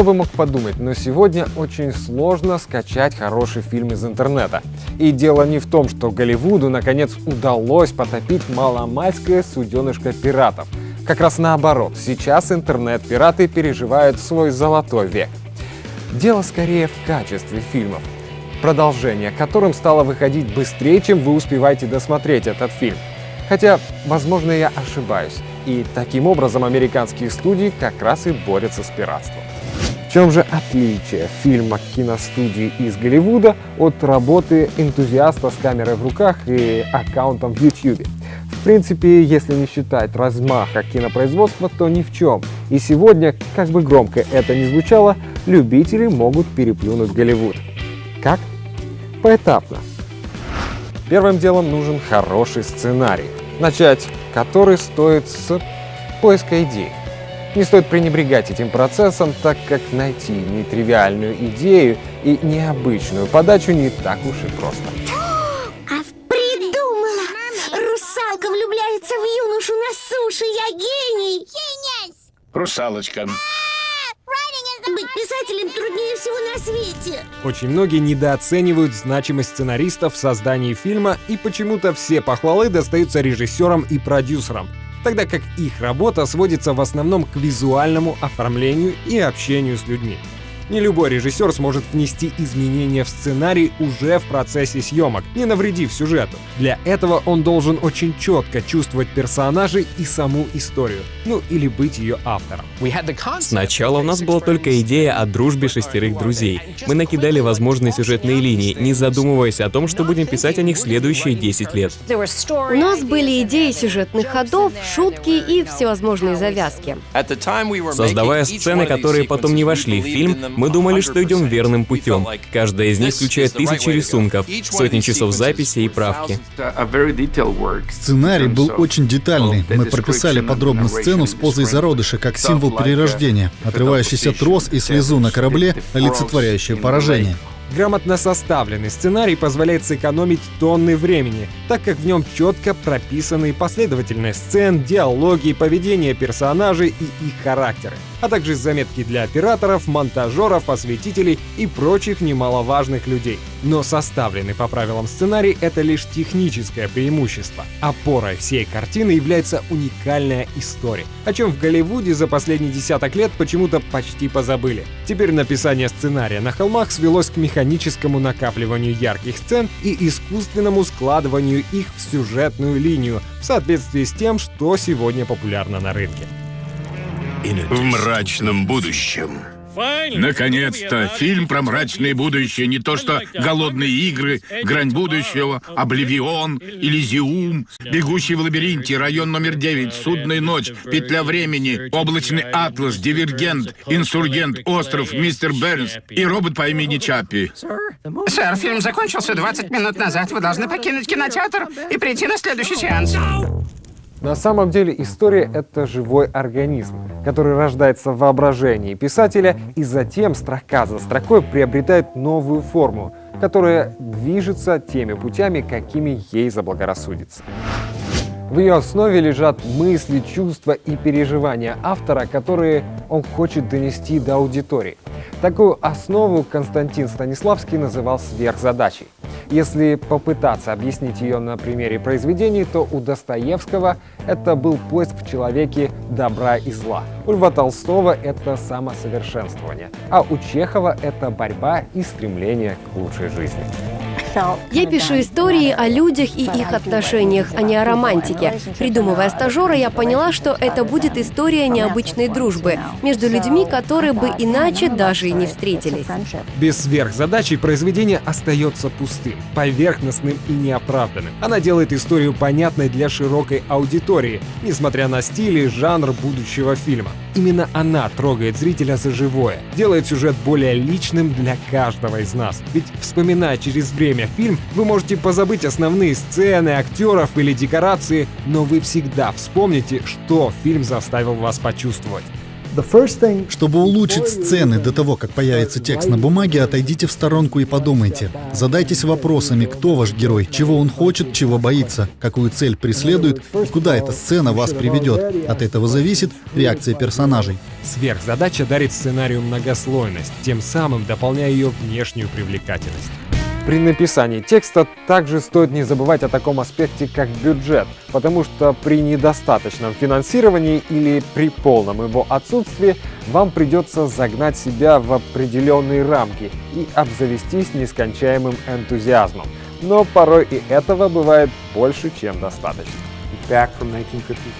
Кто бы мог подумать, но сегодня очень сложно скачать хороший фильм из интернета. И дело не в том, что Голливуду наконец удалось потопить маломальское суденышко пиратов. Как раз наоборот, сейчас интернет-пираты переживают свой золотой век. Дело скорее в качестве фильмов, продолжение которым стало выходить быстрее, чем вы успеваете досмотреть этот фильм. Хотя, возможно, я ошибаюсь. И таким образом американские студии как раз и борются с пиратством. В чем же отличие фильма киностудии из Голливуда от работы энтузиаста с камерой в руках и аккаунтом в YouTube? В принципе, если не считать размаха кинопроизводства, то ни в чем. И сегодня, как бы громко это ни звучало, любители могут переплюнуть Голливуд. Как? Поэтапно. Первым делом нужен хороший сценарий, начать который стоит с поиска идей. Не стоит пренебрегать этим процессом, так как найти нетривиальную идею и необычную подачу не так уж и просто. А придумала! Русалка влюбляется в юношу на суше, я гений! Русалочка. Быть писателем труднее всего на свете. Очень многие недооценивают значимость сценаристов в создании фильма, и почему-то все похвалы достаются режиссерам и продюсерам, тогда как их работа сводится в основном к визуальному оформлению и общению с людьми. Не любой режиссер сможет внести изменения в сценарий уже в процессе съемок, не навредив сюжету. Для этого он должен очень четко чувствовать персонажей и саму историю, ну или быть ее автором. Сначала у нас была только идея о дружбе шестерых друзей. Мы накидали возможные сюжетные линии, не задумываясь о том, что будем писать о них следующие 10 лет. У нас были идеи сюжетных ходов, шутки и всевозможные завязки. Создавая сцены, которые потом не вошли в фильм, мы думали, что идем верным путем. Каждая из них включает тысячи рисунков, сотни часов записи и правки. Сценарий был очень детальный. Мы прописали подробно сцену с позой зародыша как символ перерождения, отрывающийся трос и слезу на корабле, олицетворяющее поражение. Грамотно составленный сценарий позволяет сэкономить тонны времени, так как в нем четко прописаны последовательность сцен, диалоги, поведение персонажей и их характеры, а также заметки для операторов, монтажеров, осветителей и прочих немаловажных людей. Но составленный по правилам сценарий — это лишь техническое преимущество. Опорой всей картины является уникальная история, о чем в Голливуде за последние десяток лет почему-то почти позабыли. Теперь написание сценария на холмах свелось к механическому накапливанию ярких сцен и искусственному складыванию их в сюжетную линию в соответствии с тем, что сегодня популярно на рынке. В мрачном будущем. Наконец-то, фильм про мрачное будущее, не то что «Голодные игры», «Грань будущего», «Обливион», «Элизиум», «Бегущий в лабиринте», «Район номер 9», «Судная ночь», «Петля времени», «Облачный атлас», «Дивергент», «Инсургент», «Остров», «Мистер Бернс» и робот по имени Чаппи. Сэр, фильм закончился 20 минут назад. Вы должны покинуть кинотеатр и прийти на следующий сеанс. На самом деле история — это живой организм, который рождается в воображении писателя и затем строка за строкой приобретает новую форму, которая движется теми путями, какими ей заблагорассудится. В ее основе лежат мысли, чувства и переживания автора, которые он хочет донести до аудитории. Такую основу Константин Станиславский называл сверхзадачей. Если попытаться объяснить ее на примере произведений, то у Достоевского это был поиск в человеке добра и зла. У Льва Толстого это самосовершенствование, а у Чехова это борьба и стремление к лучшей жизни. Я пишу истории о людях и их отношениях, а не о романтике. Придумывая стажера, я поняла, что это будет история необычной дружбы между людьми, которые бы иначе даже и не встретились. Без сверхзадачи произведение остается пустым, поверхностным и неоправданным. Она делает историю понятной для широкой аудитории, несмотря на стиль и жанр будущего фильма. Именно она трогает зрителя за живое, делает сюжет более личным для каждого из нас. Ведь вспоминая через время фильм, вы можете позабыть основные сцены, актеров или декорации, но вы всегда вспомните, что фильм заставил вас почувствовать. Чтобы улучшить сцены до того, как появится текст на бумаге, отойдите в сторонку и подумайте. Задайтесь вопросами, кто ваш герой, чего он хочет, чего боится, какую цель преследует и куда эта сцена вас приведет. От этого зависит реакция персонажей. Сверхзадача дарит сценарию многослойность, тем самым дополняя ее внешнюю привлекательность. При написании текста также стоит не забывать о таком аспекте, как бюджет, потому что при недостаточном финансировании или при полном его отсутствии вам придется загнать себя в определенные рамки и обзавестись нескончаемым энтузиазмом. Но порой и этого бывает больше, чем достаточно.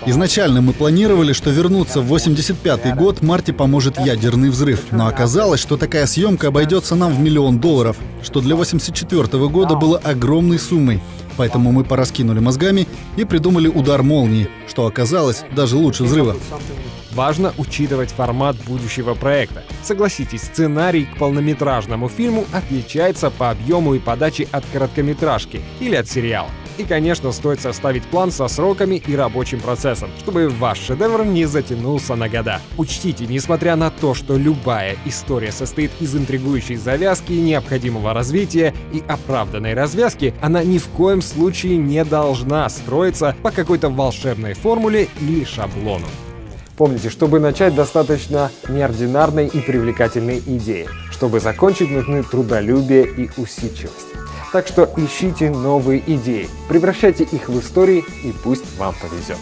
Изначально мы планировали, что вернуться в 85 год Марти поможет ядерный взрыв, но оказалось, что такая съемка обойдется нам в миллион долларов, что для 84 года было огромной суммой. Поэтому мы пораскинули мозгами и придумали удар молнии, что оказалось даже лучше взрыва. Важно учитывать формат будущего проекта. Согласитесь, сценарий к полнометражному фильму отличается по объему и подаче от короткометражки или от сериала. И, конечно, стоит составить план со сроками и рабочим процессом, чтобы ваш шедевр не затянулся на года. Учтите, несмотря на то, что любая история состоит из интригующей завязки, необходимого развития и оправданной развязки, она ни в коем случае не должна строиться по какой-то волшебной формуле или шаблону. Помните, чтобы начать, достаточно неординарной и привлекательной идеи. Чтобы закончить, нужны трудолюбие и усидчивость. Так что ищите новые идеи, превращайте их в истории и пусть вам повезет.